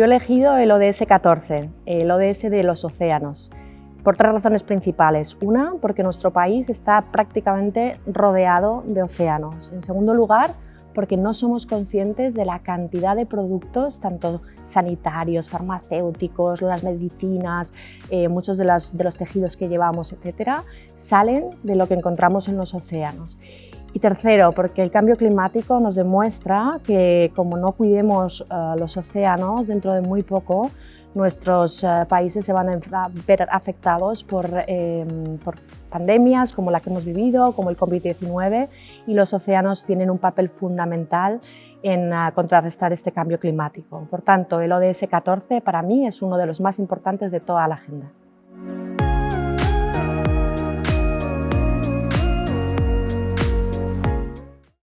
yo he elegido el ODS 14, el ODS de los océanos, por tres razones principales. Una, porque nuestro país está prácticamente rodeado de océanos. En segundo lugar, porque no somos conscientes de la cantidad de productos, tanto sanitarios, farmacéuticos, las medicinas, eh, muchos de, de los tejidos que llevamos, etcétera, salen de lo que encontramos en los océanos. Y tercero, porque el cambio climático nos demuestra que como no cuidemos uh, los océanos, dentro de muy poco nuestros uh, países se van a ver afectados por, eh, por, pandemias como la que hemos vivido, como el COVID-19, y los océanos tienen un papel fundamental en uh, contrarrestar este cambio climático. Por tanto, el ODS 14 para mí es uno de los más importantes de toda la agenda.